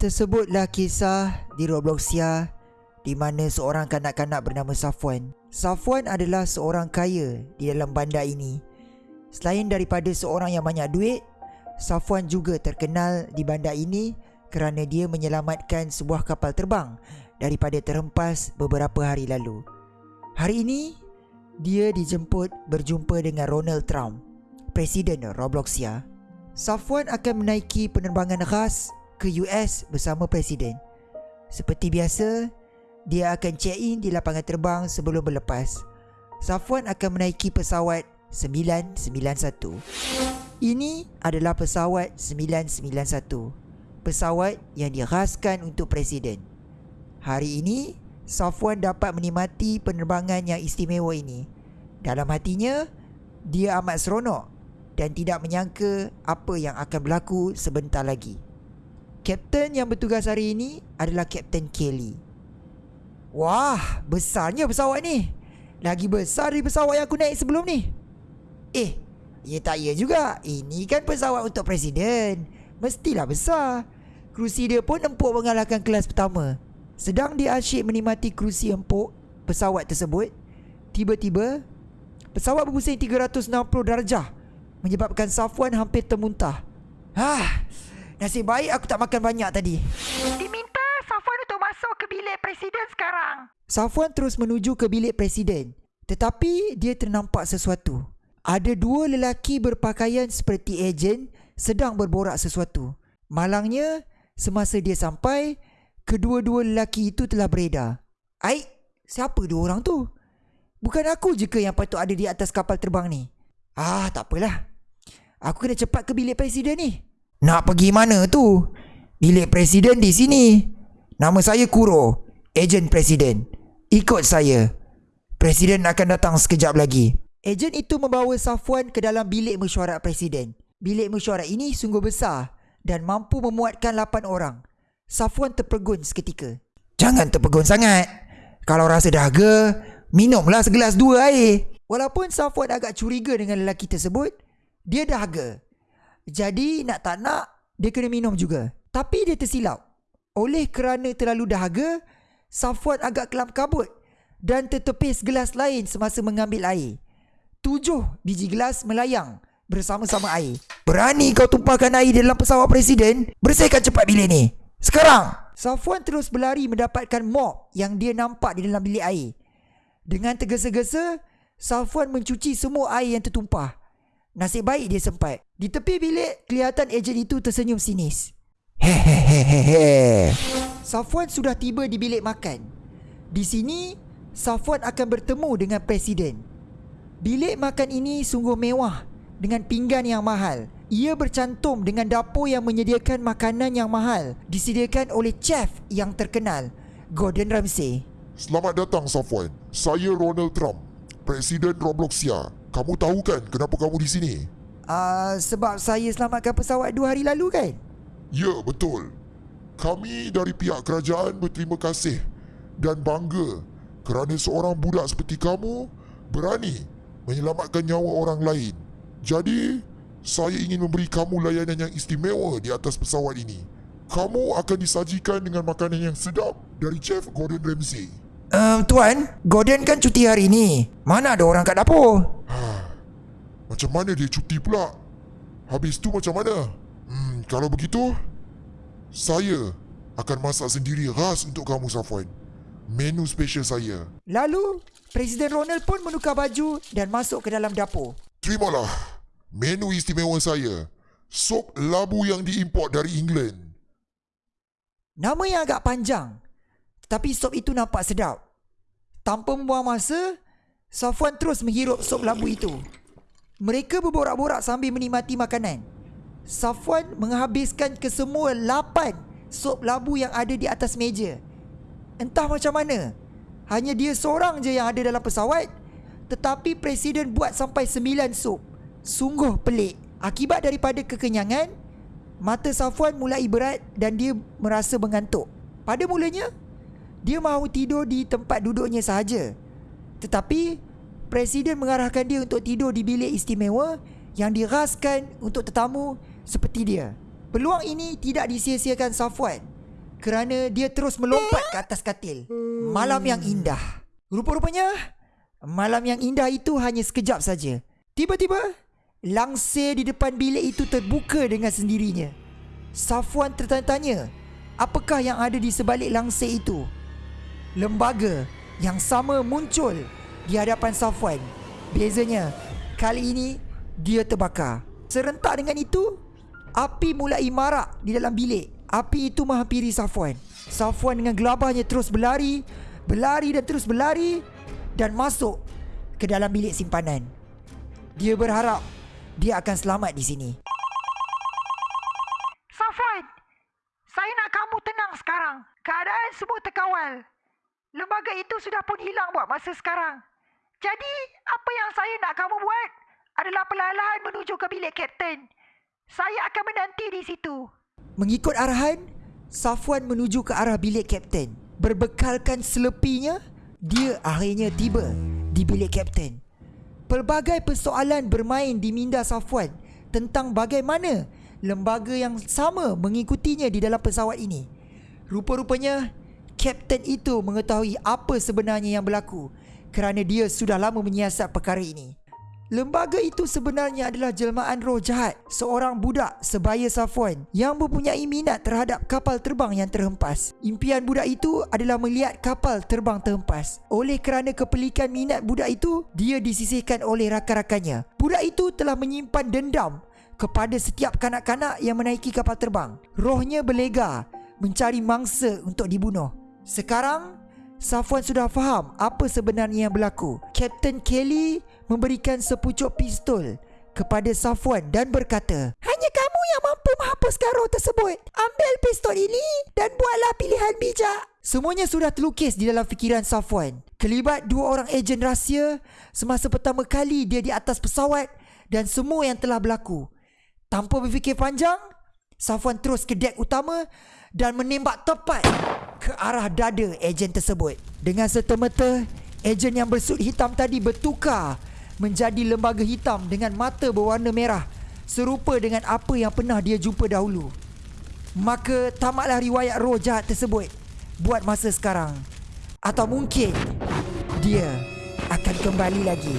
Tersebutlah kisah di Robloxia di mana seorang kanak-kanak bernama Safwan. Safwan adalah seorang kaya di dalam bandar ini. Selain daripada seorang yang banyak duit, Safwan juga terkenal di bandar ini kerana dia menyelamatkan sebuah kapal terbang daripada terhempas beberapa hari lalu. Hari ini, dia dijemput berjumpa dengan Ronald Trump, Presiden Robloxia. Safwan akan menaiki penerbangan khas ke US bersama Presiden. Seperti biasa, dia akan check-in di lapangan terbang sebelum berlepas. Safwan akan menaiki pesawat 991. Ini adalah pesawat 991. Pesawat yang diraskan untuk Presiden. Hari ini, Safwan dapat menikmati penerbangan yang istimewa ini. Dalam hatinya, dia amat seronok dan tidak menyangka apa yang akan berlaku sebentar lagi. Kapten yang bertugas hari ini adalah Kapten Kelly. Wah, besarnya pesawat ni. Lagi besar dari pesawat yang aku naik sebelum ni. Eh, ya tak ya juga. Ini kan pesawat untuk presiden. Mestilah besar. Kerusi dia pun empuk mengalahkan kelas pertama. Sedang dia asyik menikmati kerusi empuk pesawat tersebut, tiba-tiba pesawat berpusing 360 darjah menyebabkan Safwan hampir termuntah. Hah, Nasib baik aku tak makan banyak tadi. Diminta Safwan untuk masuk ke bilik presiden sekarang. Safwan terus menuju ke bilik presiden. Tetapi dia ternampak sesuatu. Ada dua lelaki berpakaian seperti ejen sedang berborak sesuatu. Malangnya, semasa dia sampai, kedua-dua lelaki itu telah beredar. Aik, siapa dua orang tu? Bukan aku je ke yang patut ada di atas kapal terbang ni? Ah, tak apalah. Aku kena cepat ke bilik presiden ni. Nak pergi mana tu? Bilik presiden di sini. Nama saya Kuro, ejen presiden. Ikut saya. Presiden akan datang sekejap lagi. Ejen itu membawa Safwan ke dalam bilik mesyuarat presiden. Bilik mesyuarat ini sungguh besar dan mampu memuatkan 8 orang. Safwan terpegun seketika. Jangan terpegun sangat. Kalau rasa dahaga, minumlah segelas dua air. Walaupun Safwan agak curiga dengan lelaki tersebut, dia dahaga. Jadi nak tak nak dia kena minum juga. Tapi dia tersilap. Oleh kerana terlalu dahaga, Safwan agak kelam kabut dan tertepis gelas lain semasa mengambil air. Tujuh biji gelas melayang bersama-sama air. Berani kau tumpahkan air dalam pesawat presiden? Bersihkan cepat bilik ni. Sekarang! Safwan terus berlari mendapatkan mop yang dia nampak di dalam bilik air. Dengan tergesa-gesa, Safwan mencuci semua air yang tertumpah. Nasib baik dia sempat. Di tepi bilik, kelihatan ejen itu tersenyum sinis. Hehehehe. Safwan sudah tiba di bilik makan. Di sini, Safwan akan bertemu dengan presiden. Bilik makan ini sungguh mewah dengan pinggan yang mahal. Ia bercantum dengan dapur yang menyediakan makanan yang mahal disediakan oleh chef yang terkenal, Gordon Ramsay. Selamat datang Safwan. Saya Ronald Trump, Presiden Robloxia. Kamu tahu kan kenapa kamu di sini? Uh, sebab saya selamatkan pesawat dua hari lalu kan? Ya, betul. Kami dari pihak kerajaan berterima kasih dan bangga kerana seorang budak seperti kamu berani menyelamatkan nyawa orang lain. Jadi, saya ingin memberi kamu layanan yang istimewa di atas pesawat ini. Kamu akan disajikan dengan makanan yang sedap dari Chef Gordon Ramsay. Um, tuan, Gordon kan cuti hari ni. Mana ada orang kat dapur? Macam mana dia cuti pula? Habis tu macam mana? Hmm, kalau begitu, saya akan masak sendiri khas untuk kamu Safwan. Menu special saya. Lalu, Presiden Ronald pun menukar baju dan masuk ke dalam dapur. Terimalah menu istimewa saya. Sup labu yang diimport dari England. Nama yang agak panjang. Tapi sup itu nampak sedap. Tanpa membuang masa, Safwan terus menghirup sup labu itu. Mereka berborak-borak sambil menikmati makanan. Safwan menghabiskan kesemua lapan sup labu yang ada di atas meja. Entah macam mana. Hanya dia seorang je yang ada dalam pesawat. Tetapi Presiden buat sampai sembilan sup. Sungguh pelik. Akibat daripada kekenyangan, mata Safwan mulai berat dan dia merasa mengantuk. Pada mulanya, dia mahu tidur di tempat duduknya sahaja. Tetapi Presiden mengarahkan dia untuk tidur di bilik istimewa yang diraskan untuk tetamu seperti dia. Peluang ini tidak disia-siakan Safwan kerana dia terus melompat ke atas katil. Malam yang indah. Rupa-rupanya, malam yang indah itu hanya sekejap saja. Tiba-tiba, langsir di depan bilik itu terbuka dengan sendirinya. Safwan tertanya-tanya, apakah yang ada di sebalik langsir itu? Lembaga yang sama muncul di hadapan Safwan. Bezanya, kali ini dia terbakar. Serentak dengan itu, api mulai marak di dalam bilik. Api itu menghampiri Safwan. Safwan dengan gelabahnya terus berlari, berlari dan terus berlari dan masuk ke dalam bilik simpanan. Dia berharap dia akan selamat di sini. Safwan, saya nak kamu tenang sekarang. Keadaan semua terkawal. Lembaga itu sudah pun hilang buat masa sekarang. Jadi, apa yang saya nak kamu buat adalah perlahan-lahan menuju ke bilik kapten. Saya akan menanti di situ. Mengikut arahan, Safwan menuju ke arah bilik kapten. Berbekalkan selepinya, dia akhirnya tiba di bilik kapten. Pelbagai persoalan bermain di minda Safwan tentang bagaimana lembaga yang sama mengikutinya di dalam pesawat ini. Rupa-rupanya, kapten itu mengetahui apa sebenarnya yang berlaku kerana dia sudah lama menyiasat perkara ini. Lembaga itu sebenarnya adalah jelmaan roh jahat seorang budak sebaya Safwan yang mempunyai minat terhadap kapal terbang yang terhempas. Impian budak itu adalah melihat kapal terbang terhempas. Oleh kerana kepelikan minat budak itu, dia disisihkan oleh rakan-rakannya. Budak itu telah menyimpan dendam kepada setiap kanak-kanak yang menaiki kapal terbang. Rohnya berlega mencari mangsa untuk dibunuh. Sekarang, Safwan sudah faham apa sebenarnya yang berlaku. Captain Kelly memberikan sepucuk pistol kepada Safwan dan berkata, Hanya kamu yang mampu menghapuskan roh tersebut. Ambil pistol ini dan buatlah pilihan bijak. Semuanya sudah terlukis di dalam fikiran Safwan. Kelibat dua orang ejen rahsia semasa pertama kali dia di atas pesawat dan semua yang telah berlaku. Tanpa berfikir panjang, Safwan terus ke dek utama dan menembak tepat ke arah dada ejen tersebut. Dengan serta-merta, ejen yang bersut hitam tadi bertukar menjadi lembaga hitam dengan mata berwarna merah serupa dengan apa yang pernah dia jumpa dahulu. Maka tamatlah riwayat roh jahat tersebut buat masa sekarang. Atau mungkin dia akan kembali lagi